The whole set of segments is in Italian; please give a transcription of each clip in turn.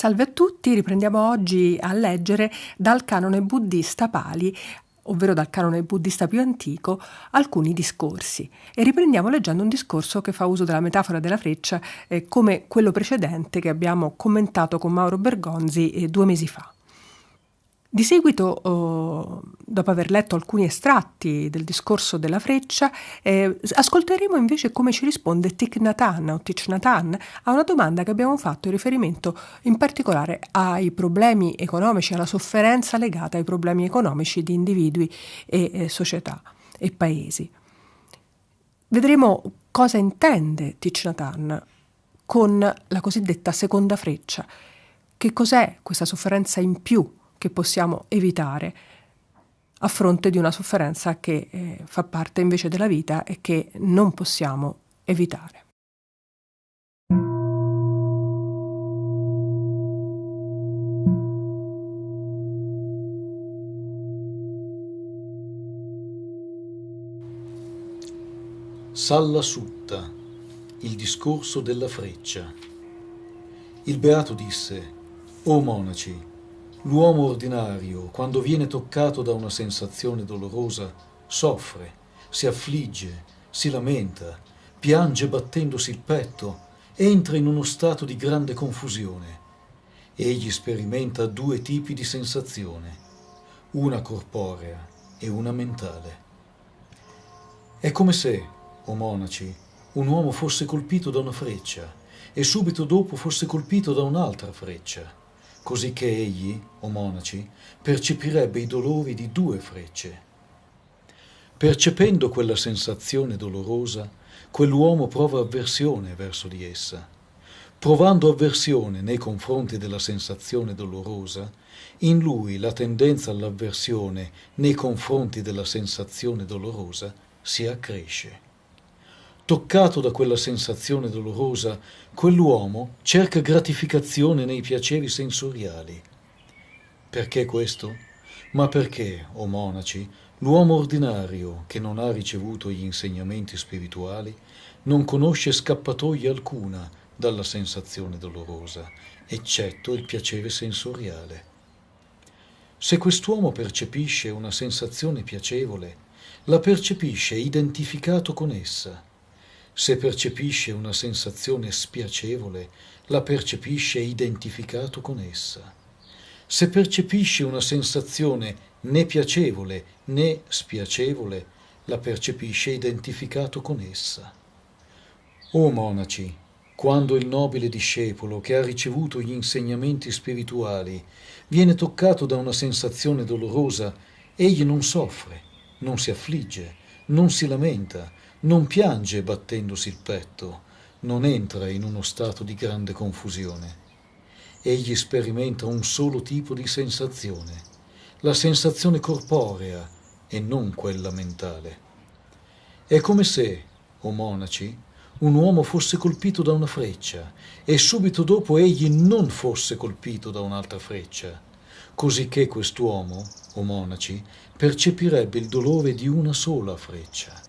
Salve a tutti, riprendiamo oggi a leggere dal canone buddista Pali, ovvero dal canone buddista più antico, alcuni discorsi. E riprendiamo leggendo un discorso che fa uso della metafora della freccia eh, come quello precedente che abbiamo commentato con Mauro Bergonzi eh, due mesi fa. Di seguito, oh, dopo aver letto alcuni estratti del discorso della freccia, eh, ascolteremo invece come ci risponde Thich Nhat Hanh o Thich Nhat Hanh a una domanda che abbiamo fatto in riferimento in particolare ai problemi economici, alla sofferenza legata ai problemi economici di individui e eh, società e paesi. Vedremo cosa intende Thich Nhat Hanh con la cosiddetta seconda freccia. Che cos'è questa sofferenza in più che possiamo evitare a fronte di una sofferenza che eh, fa parte invece della vita e che non possiamo evitare. Salla Sutta, il discorso della freccia. Il beato disse, O monaci, L'uomo ordinario, quando viene toccato da una sensazione dolorosa, soffre, si affligge, si lamenta, piange battendosi il petto, entra in uno stato di grande confusione. Egli sperimenta due tipi di sensazione, una corporea e una mentale. È come se, o monaci, un uomo fosse colpito da una freccia e subito dopo fosse colpito da un'altra freccia così che egli, o monaci, percepirebbe i dolori di due frecce. Percependo quella sensazione dolorosa, quell'uomo prova avversione verso di essa. Provando avversione nei confronti della sensazione dolorosa, in lui la tendenza all'avversione nei confronti della sensazione dolorosa si accresce. Toccato da quella sensazione dolorosa, quell'uomo cerca gratificazione nei piaceri sensoriali. Perché questo? Ma perché, o oh monaci, l'uomo ordinario che non ha ricevuto gli insegnamenti spirituali non conosce scappatoia alcuna dalla sensazione dolorosa, eccetto il piacere sensoriale. Se quest'uomo percepisce una sensazione piacevole, la percepisce identificato con essa se percepisce una sensazione spiacevole, la percepisce identificato con essa. Se percepisce una sensazione né piacevole né spiacevole, la percepisce identificato con essa. O monaci, quando il nobile discepolo che ha ricevuto gli insegnamenti spirituali viene toccato da una sensazione dolorosa, egli non soffre, non si affligge, non si lamenta, non piange battendosi il petto, non entra in uno stato di grande confusione. Egli sperimenta un solo tipo di sensazione, la sensazione corporea e non quella mentale. È come se, o monaci, un uomo fosse colpito da una freccia e subito dopo egli non fosse colpito da un'altra freccia, così che quest'uomo, o monaci, percepirebbe il dolore di una sola freccia.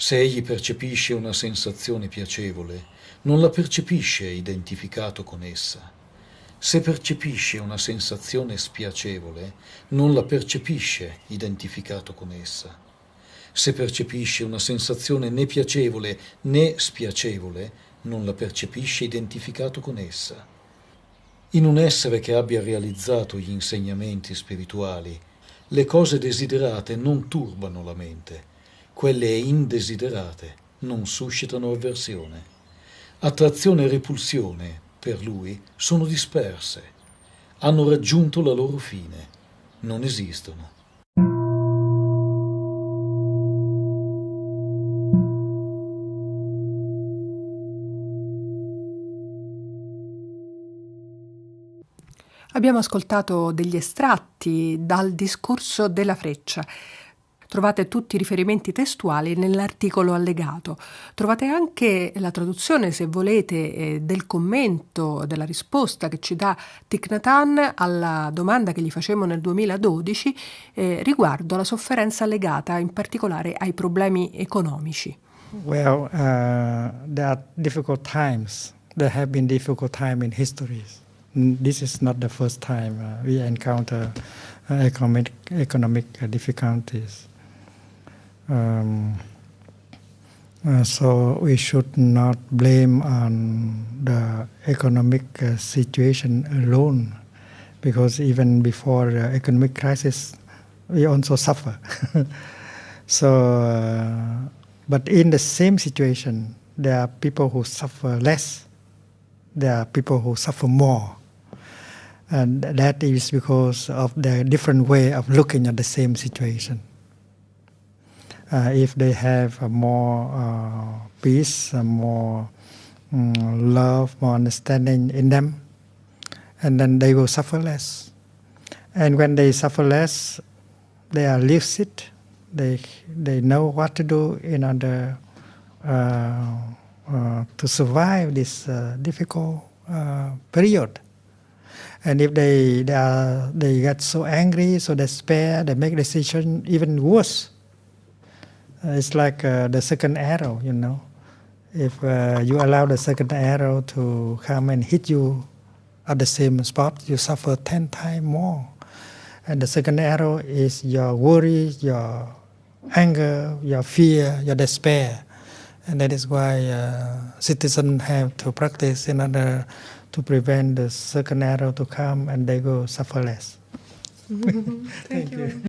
Se egli percepisce una sensazione piacevole, non la percepisce identificato con essa. Se percepisce una sensazione spiacevole, non la percepisce identificato con essa. Se percepisce una sensazione né piacevole né spiacevole, non la percepisce identificato con essa. In un essere che abbia realizzato gli insegnamenti spirituali, le cose desiderate non turbano la mente, quelle indesiderate non suscitano avversione. Attrazione e repulsione, per lui, sono disperse, hanno raggiunto la loro fine, non esistono. Abbiamo ascoltato degli estratti dal discorso della freccia Trovate tutti i riferimenti testuali nell'articolo allegato. Trovate anche la traduzione, se volete, eh, del commento, della risposta che ci dà Thich Nhat alla domanda che gli facemmo nel 2012 eh, riguardo alla sofferenza legata in particolare ai problemi economici. Well, uh, there are difficult times. There have been difficult times in history. this is not the first time uh, we encounter uh, economic economic difficulties. Um, uh, so we should not blame on the economic uh, situation alone, because even before the economic crisis, we also suffer. so, uh, but in the same situation, there are people who suffer less. There are people who suffer more. And that is because of the different way of looking at the same situation. Uh, if they have more uh, peace, more um, love, more understanding in them, and then they will suffer less. And when they suffer less, they are lucid. They they know what to do in order uh, uh to survive this uh, difficult uh, period. And if they they are they get so angry, so despair, they make decision even worse. Uh, it's like uh, the second arrow, you know. If uh, you allow the second arrow to come and hit you at the same spot, you suffer ten times more. And the second arrow is your worry, your anger, your fear, your despair. And that is why uh, citizens have to practice in order to prevent the second arrow to come and they go suffer less. Thank, Thank you. you.